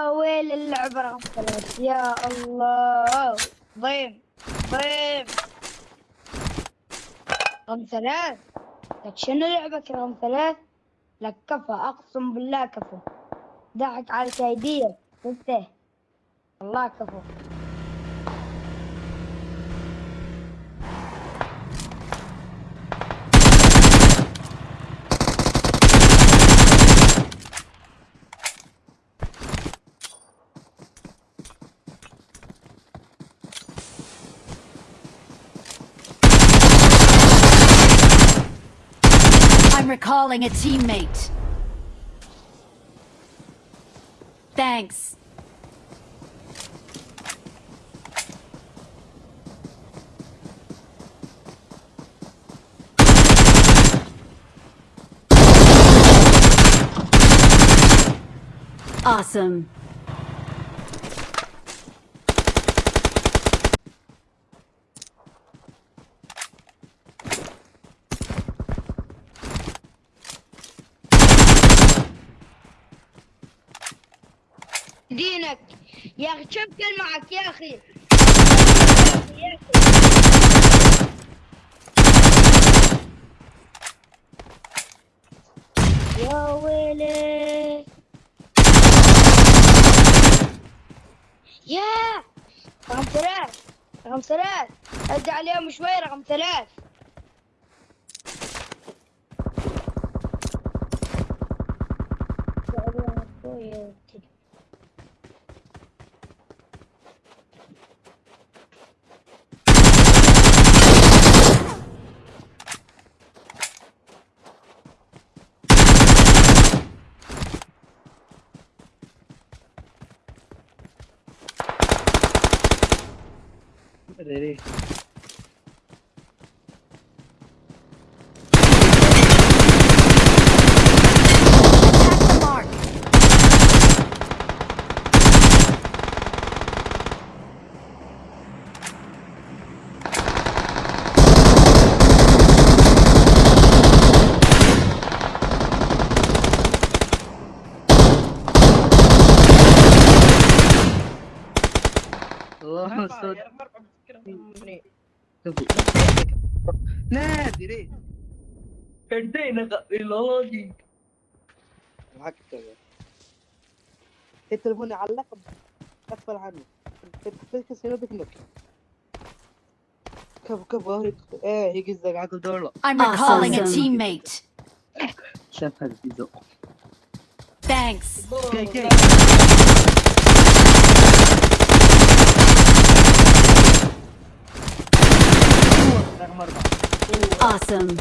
رقم ثلاث يا الله. ضيم ضيم رقم ثلاث. لك شنو لعبك رقم ثلاث؟ لك كفى. أقسم بالله كفى. ضحك على كايدية شفته والله كفى. I'm recalling a teammate. Thanks. Awesome. دينك. يا أخي كل معك يا أخي. يا ويلي. يا رقم ثلاث رقم ثلاث. ادي عليهم شوي رقم ثلاث. Ready. Lol, so... نادري انتهينا اللوجيك الحق التليفون علق اقفل عنه. تركز هنا بكنك كف كف ظهرك إيه هيك الزق. عقل دولة. I'm recalling a teammate. شاف هذا في ذوق Thanks. Okay, okay. Awesome.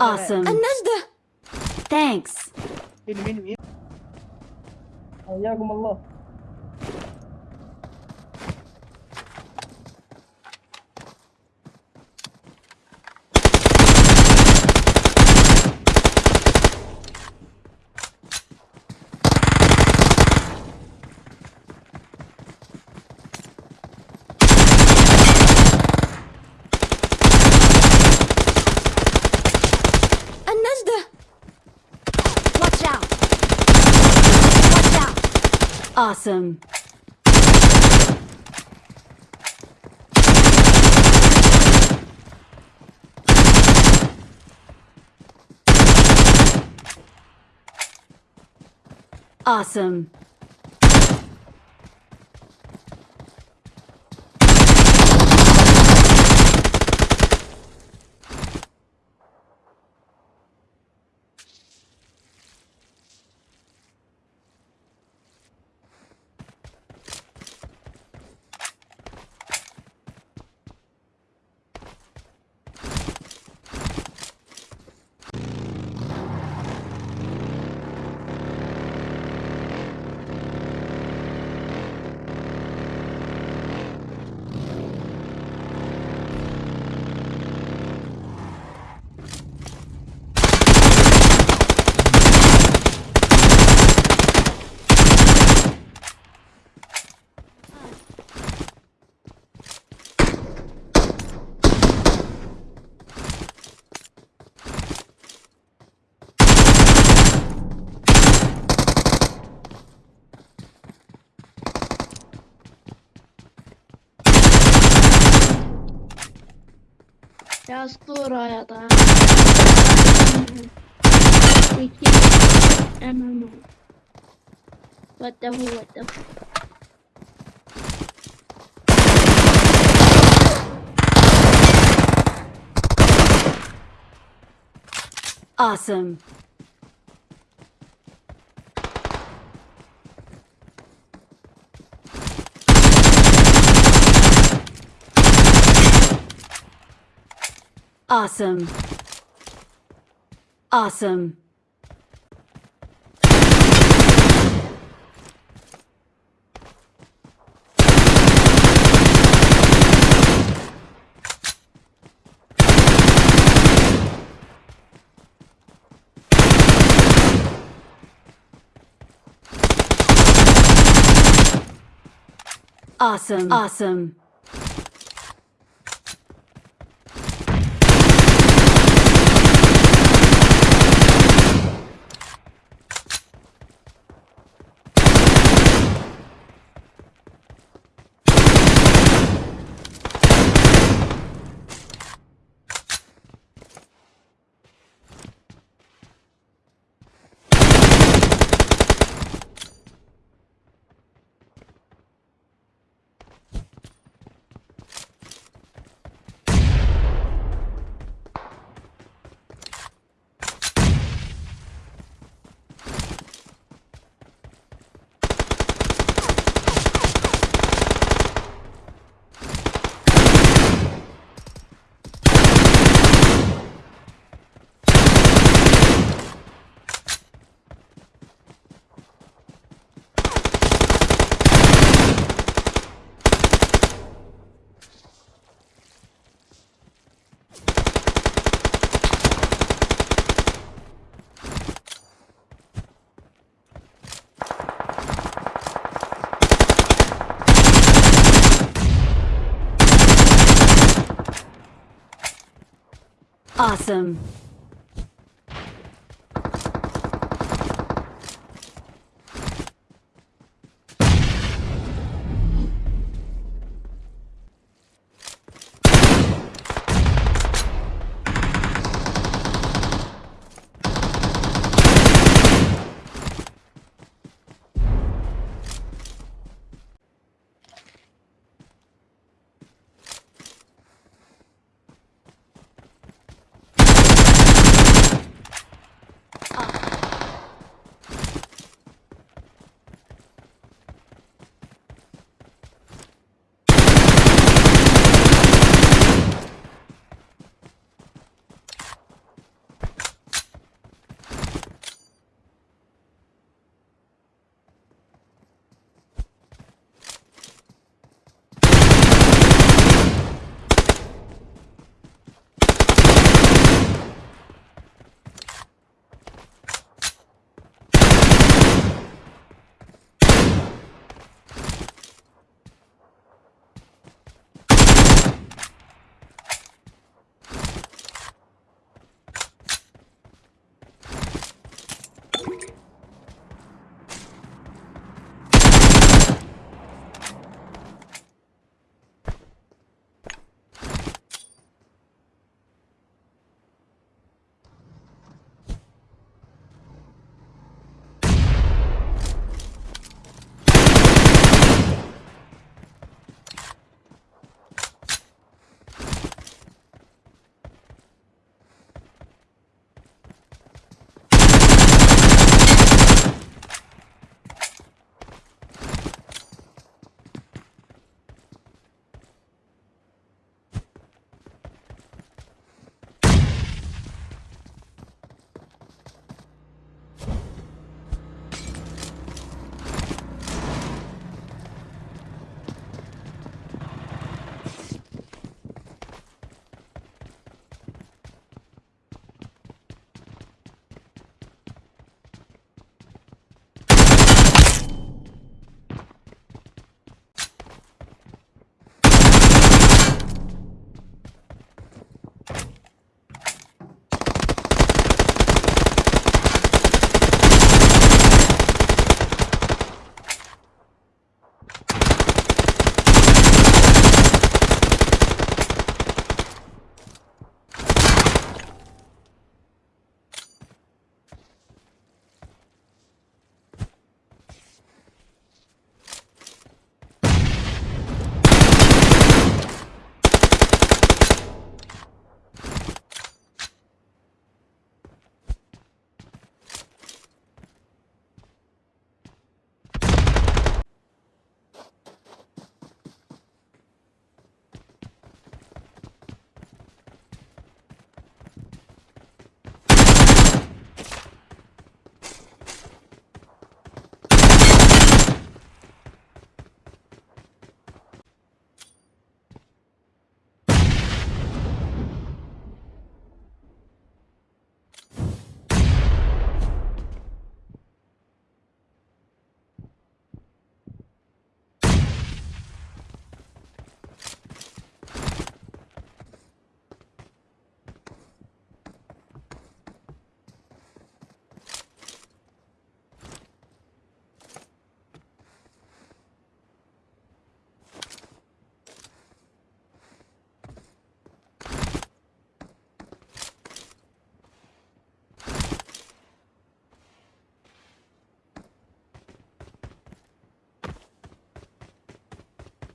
Awesome. النجدة Thanks. مين مين مين حياكم الله Out. Awesome. yazdı oraya da. İki. Emin. What the hell, what the hell. Awesome. Awesome. Awesome. Awesome. Awesome. Awesome.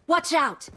Watch out!